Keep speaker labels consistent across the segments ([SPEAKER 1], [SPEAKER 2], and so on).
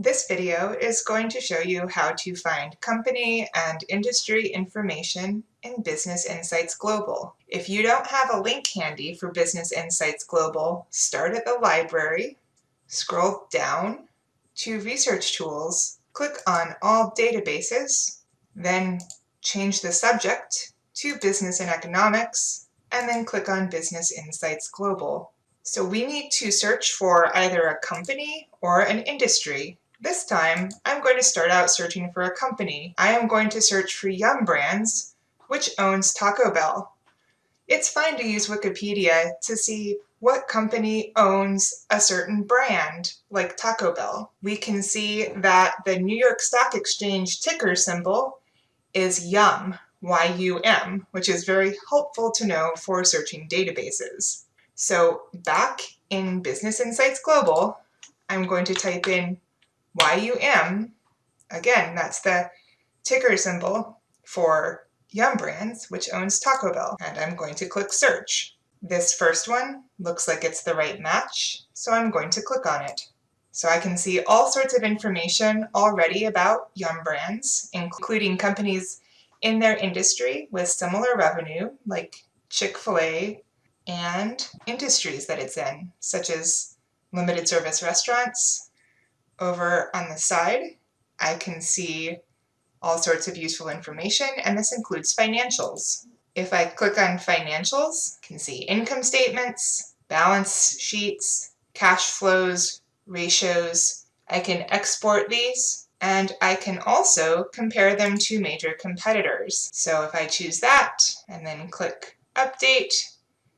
[SPEAKER 1] This video is going to show you how to find company and industry information in Business Insights Global. If you don't have a link handy for Business Insights Global, start at the library, scroll down to Research Tools, click on All Databases, then change the subject to Business and Economics, and then click on Business Insights Global. So we need to search for either a company or an industry this time, I'm going to start out searching for a company. I am going to search for Yum Brands, which owns Taco Bell. It's fine to use Wikipedia to see what company owns a certain brand, like Taco Bell. We can see that the New York Stock Exchange ticker symbol is YUM, Y-U-M, which is very helpful to know for searching databases. So back in Business Insights Global, I'm going to type in YUM, again, that's the ticker symbol for Yum Brands, which owns Taco Bell. And I'm going to click search. This first one looks like it's the right match, so I'm going to click on it. So I can see all sorts of information already about Yum Brands, including companies in their industry with similar revenue, like Chick-fil-A, and industries that it's in, such as limited service restaurants, over on the side, I can see all sorts of useful information, and this includes financials. If I click on financials, I can see income statements, balance sheets, cash flows, ratios. I can export these, and I can also compare them to major competitors. So if I choose that, and then click Update,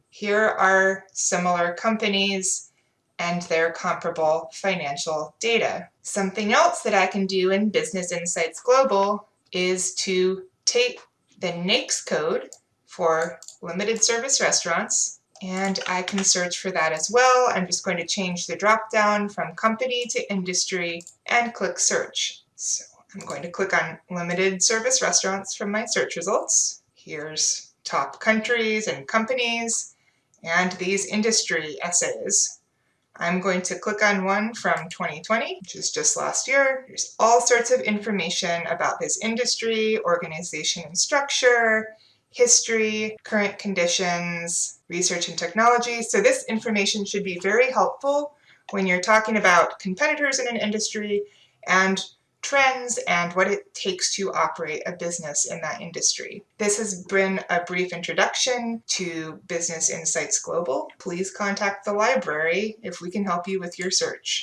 [SPEAKER 1] here are similar companies and their comparable financial data. Something else that I can do in Business Insights Global is to take the NAICS code for limited service restaurants and I can search for that as well. I'm just going to change the drop down from company to industry and click search. So I'm going to click on limited service restaurants from my search results. Here's top countries and companies and these industry essays. I'm going to click on one from 2020, which is just last year. There's all sorts of information about this industry, organization and structure, history, current conditions, research and technology. So this information should be very helpful when you're talking about competitors in an industry and trends, and what it takes to operate a business in that industry. This has been a brief introduction to Business Insights Global. Please contact the library if we can help you with your search.